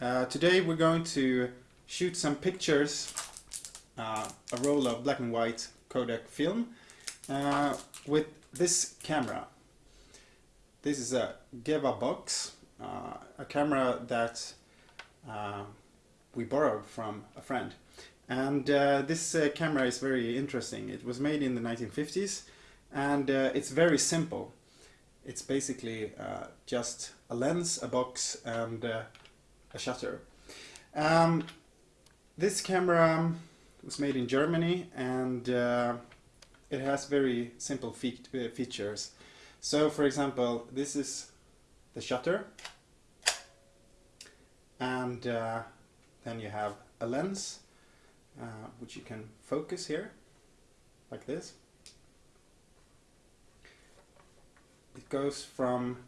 Uh, today we're going to shoot some pictures, uh, a roll of black and white Kodak film uh, with this camera. This is a Geva box, uh, a camera that uh, we borrowed from a friend. And uh, this camera is very interesting. It was made in the 1950s and it's very simple. It's basically just a lens, a box and a shutter. Um, this camera was made in Germany and uh, it has very simple fe uh, features. So for example, this is the shutter and uh, then you have a lens uh, which you can focus here like this. It goes from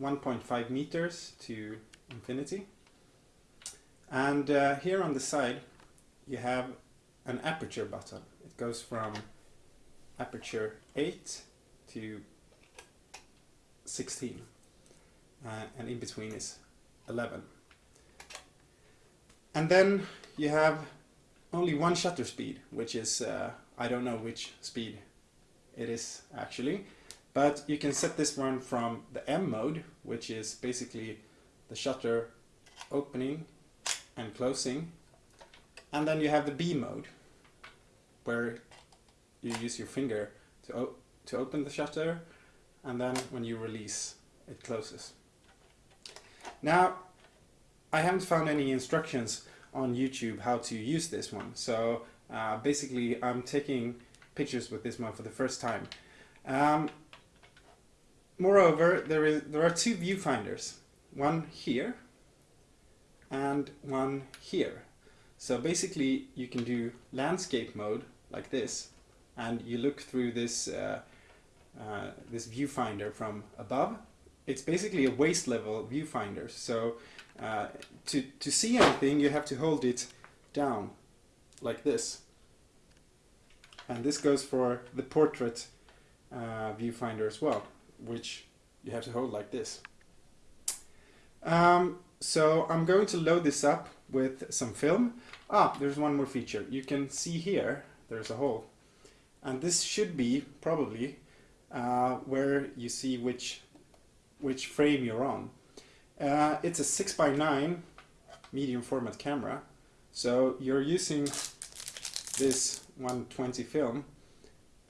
1.5 meters to infinity. And uh, here on the side you have an aperture button. It goes from aperture 8 to 16 uh, and in between is 11. And then you have only one shutter speed, which is, uh, I don't know which speed it is actually, but you can set this one from the M mode, which is basically the shutter opening and closing and then you have the B mode where you use your finger to, to open the shutter and then when you release it closes. Now I haven't found any instructions on YouTube how to use this one so uh, basically I'm taking pictures with this one for the first time. Um, moreover there is there are two viewfinders one here and one here. So basically you can do landscape mode like this and you look through this uh, uh, this viewfinder from above. It's basically a waist level viewfinder so uh, to, to see anything you have to hold it down like this and this goes for the portrait uh, viewfinder as well which you have to hold like this. Um, so I'm going to load this up with some film. Ah, there's one more feature. You can see here, there's a hole. And this should be, probably, uh, where you see which, which frame you're on. Uh, it's a 6x9 medium format camera. So you're using this 120 film,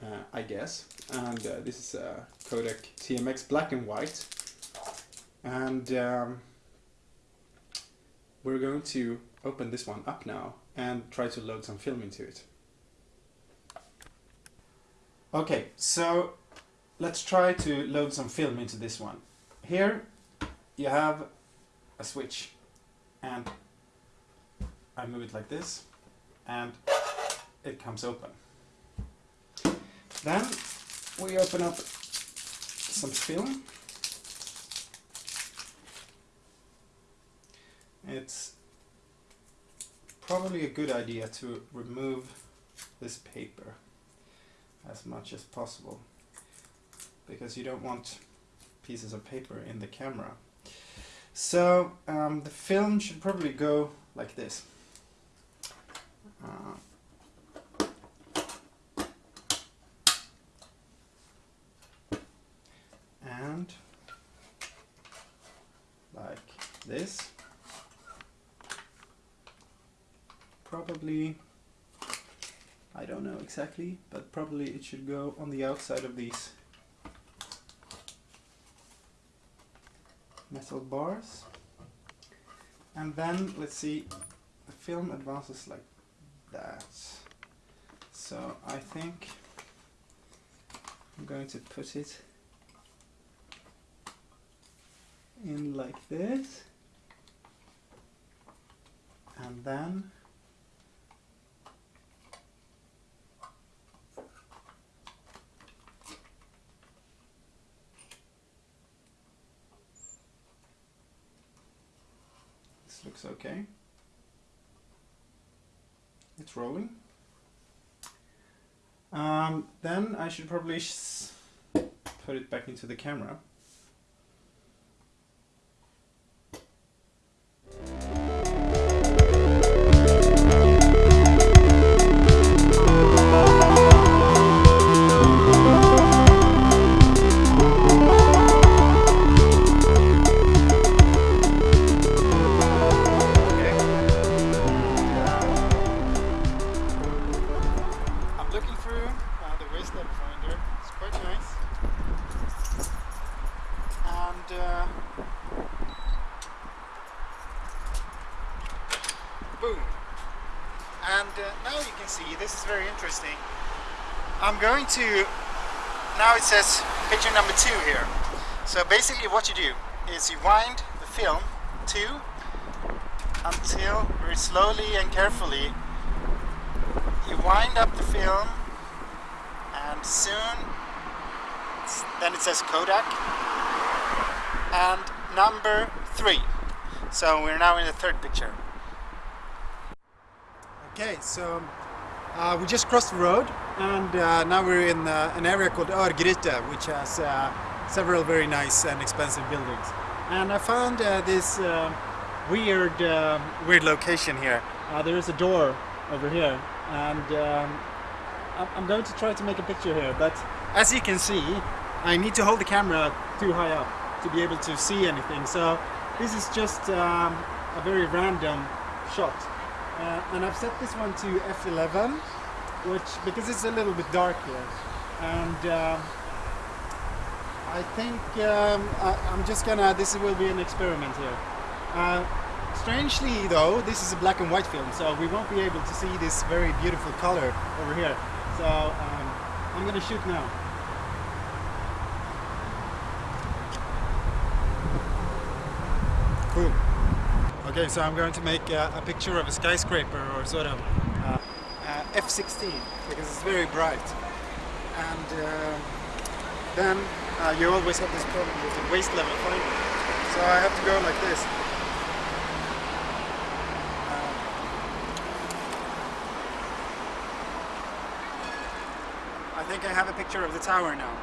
uh, I guess. And uh, this is a Kodak TMX black and white. And um, we're going to open this one up now and try to load some film into it. Okay, so let's try to load some film into this one. Here you have a switch and I move it like this and it comes open. Then we open up some film it's probably a good idea to remove this paper as much as possible because you don't want pieces of paper in the camera. So um, the film should probably go like this. Uh, and like this. Probably, I don't know exactly, but probably it should go on the outside of these metal bars. And then, let's see, the film advances like that. So I think I'm going to put it in like this. And then looks okay. It's rolling. Um, then I should probably put it back into the camera. Uh, now you can see, this is very interesting. I'm going to, now it says picture number two here. So basically what you do is you wind the film to until very slowly and carefully you wind up the film and soon then it says Kodak and number three so we're now in the third picture okay so uh, we just crossed the road and uh, now we're in uh, an area called Örgryte which has uh, several very nice and expensive buildings. And I found uh, this uh, weird weird location here. there is a door over here and um, I'm going to try to make a picture here but as you can see I need to hold the camera too high up to be able to see anything. So this is just um, a very random shot uh, and I've set this one to f11 which because it's a little bit dark here. And uh, I think um, I, am just gonna this will be an experiment here. Uh, strangely though this is a black and white film so we won't be able to see this very beautiful color over here. So um, I'm gonna shoot now Okay, so I'm going to make uh, a picture of a skyscraper or sort of uh, uh, F16 because it's very bright. And uh, then uh, you always have this problem with the waist level finding. So I have to go like this. Uh, I think I have a picture of the tower now.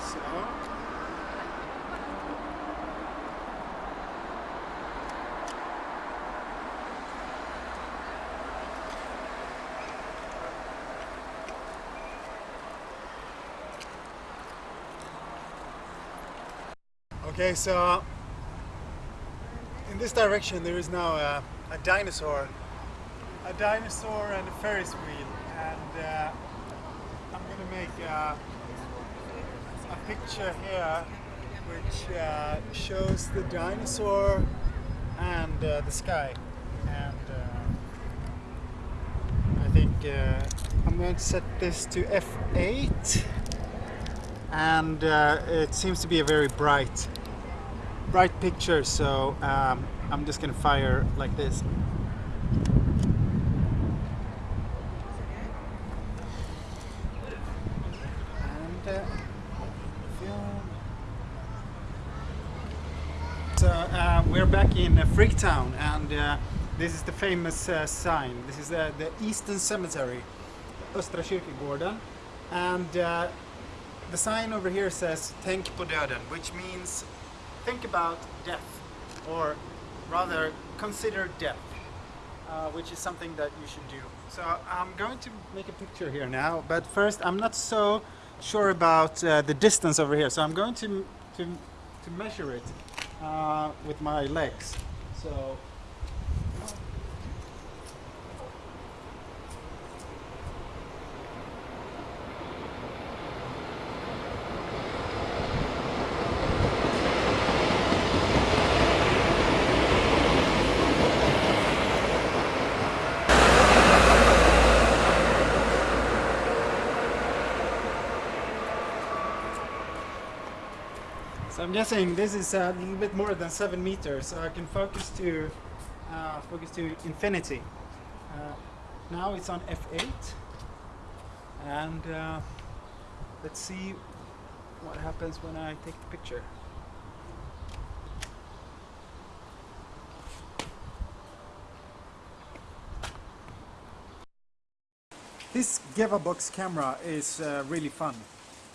So Okay, so in this direction there is now a, a dinosaur, a dinosaur and a Ferris wheel, and uh, I'm gonna make uh, a picture here which uh, shows the dinosaur and uh, the sky, and uh, I think uh, I'm going to set this to f8 and it seems to be a very bright bright picture so um, I'm just gonna fire like this. And uh, so uh, we're back in uh, Frigtown and uh, this is the famous uh, sign. This is uh, the Eastern Cemetery Östra Kyrkogården and the sign over here says Tänk på döden which means think about death, or rather consider death, uh, which is something that you should do. So I'm going to make a picture here now, but first I'm not so sure about uh, the distance over here, so I'm going to, to, to measure it uh, with my legs. So So I'm guessing this is a little bit more than seven meters, so I can focus to uh, focus to infinity. Uh, now it's on f8, and uh, let's see what happens when I take the picture. This Box camera is uh, really fun.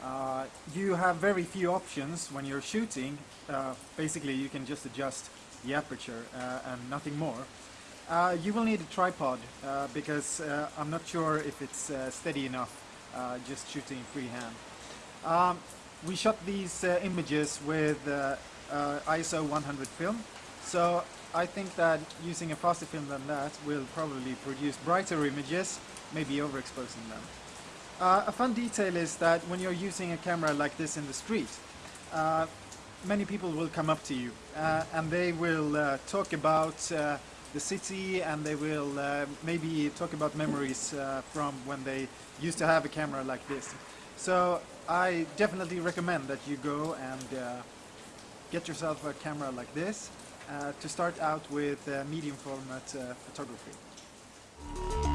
Uh, you have very few options when you're shooting. Uh, basically, you can just adjust the aperture uh, and nothing more. Uh, you will need a tripod because I'm not sure if it's steady enough just shooting freehand. Um, we shot these images with ISO 100 film, so I think that using a faster film than that will probably produce brighter images, maybe overexposing them. Uh, a fun detail is that when you're using a camera like this in the street, uh, many people will come up to you uh, and they will uh, talk about uh, the city and they will uh, maybe talk about memories from when they used to have a camera like this. So I definitely recommend that you go and get yourself a camera like this to start out with medium format photography.